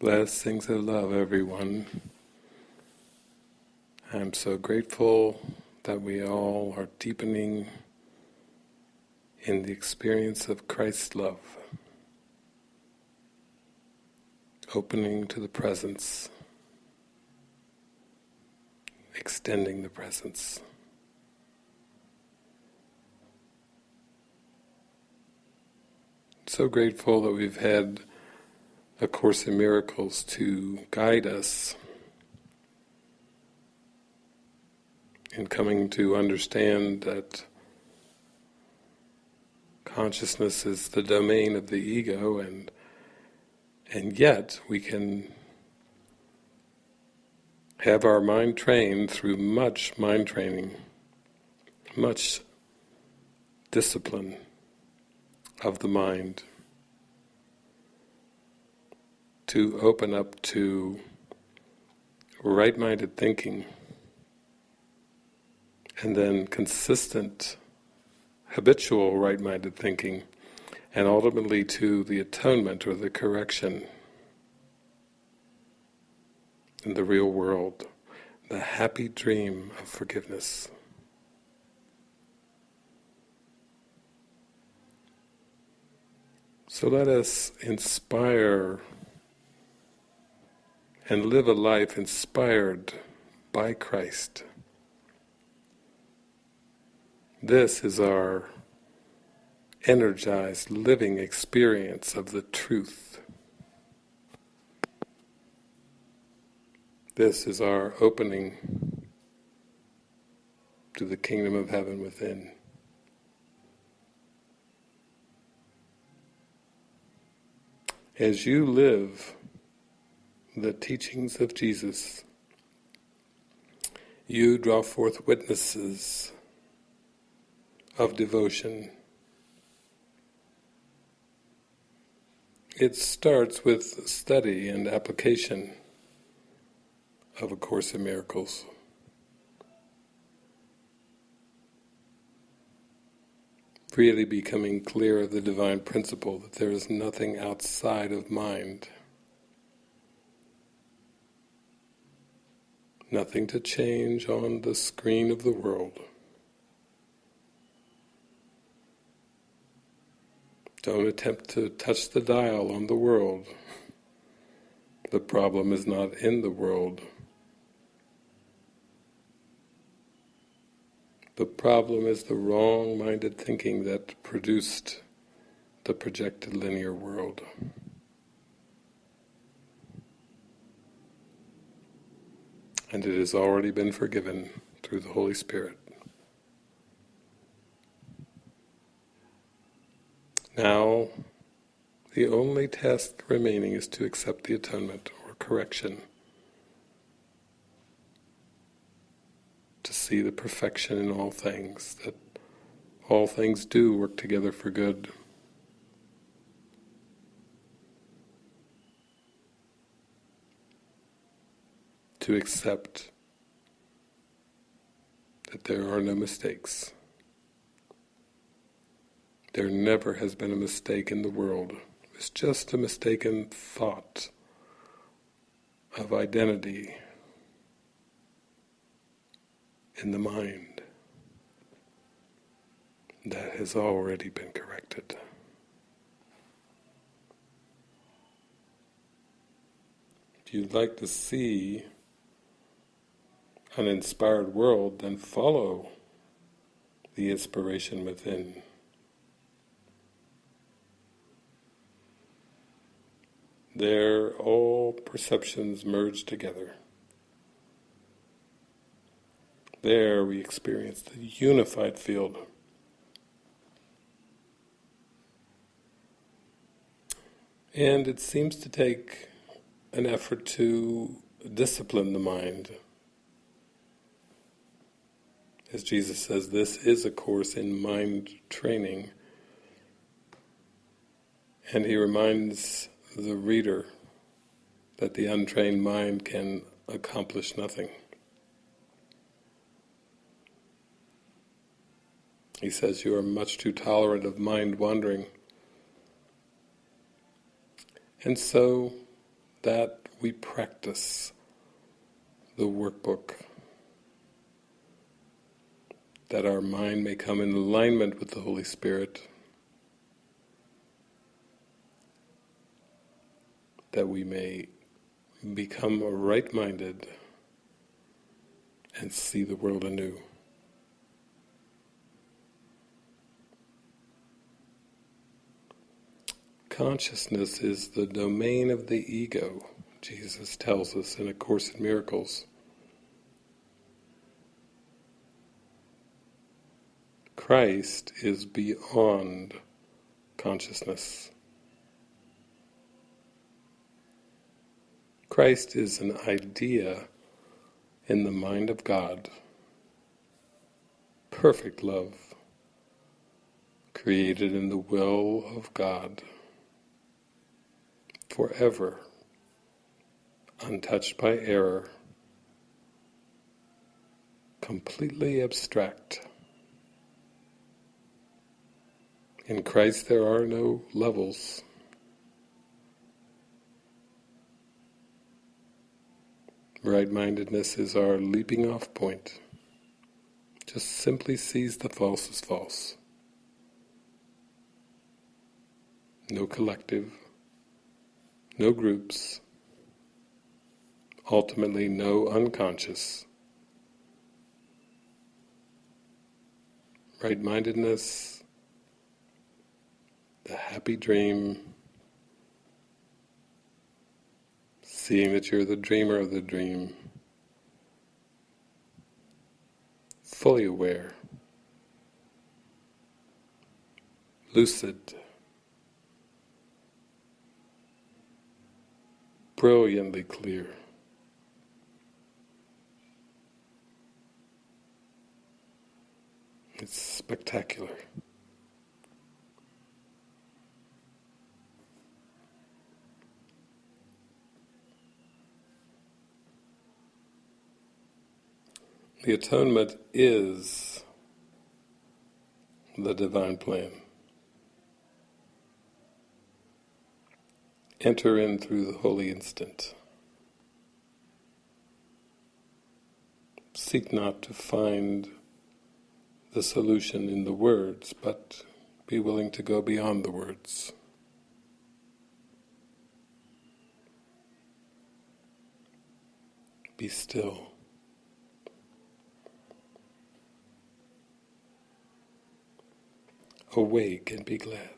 Blessings of love, everyone. I'm so grateful that we all are deepening in the experience of Christ's love, opening to the presence, extending the presence. So grateful that we've had a Course in Miracles to guide us in coming to understand that consciousness is the domain of the ego and and yet we can have our mind trained through much mind training, much discipline of the mind to open up to right-minded thinking and then consistent, habitual right-minded thinking and ultimately to the atonement or the correction in the real world, the happy dream of forgiveness. So let us inspire and live a life inspired by Christ. This is our energized living experience of the truth. This is our opening to the kingdom of heaven within. As you live the teachings of Jesus, you draw forth witnesses of devotion. It starts with study and application of A Course in Miracles. Really becoming clear of the divine principle that there is nothing outside of mind. Nothing to change on the screen of the world. Don't attempt to touch the dial on the world. The problem is not in the world. The problem is the wrong-minded thinking that produced the projected linear world. And it has already been forgiven through the Holy Spirit. Now, the only task remaining is to accept the atonement or correction, to see the perfection in all things, that all things do work together for good. To accept that there are no mistakes. There never has been a mistake in the world. It's just a mistaken thought of identity in the mind that has already been corrected. If you'd like to see an inspired world, then follow the inspiration within. There all perceptions merge together. There we experience the unified field. And it seems to take an effort to discipline the mind. As Jesus says, this is a course in mind training. And he reminds the reader that the untrained mind can accomplish nothing. He says, you are much too tolerant of mind wandering. And so, that we practice the workbook, that our mind may come in alignment with the Holy Spirit, that we may become right-minded and see the world anew. Consciousness is the domain of the ego, Jesus tells us in A Course in Miracles. Christ is beyond consciousness. Christ is an idea in the mind of God, perfect love, created in the will of God forever, untouched by error, completely abstract. In Christ there are no levels. Right-mindedness is our leaping off point. Just simply sees the false as false. No collective, no groups, ultimately no unconscious. Right-mindedness, happy dream, seeing that you're the dreamer of the dream, fully aware, lucid, brilliantly clear. It's spectacular. The atonement is the divine plan. enter in through the holy instant. Seek not to find the solution in the words, but be willing to go beyond the words. Be still. Awake and be glad.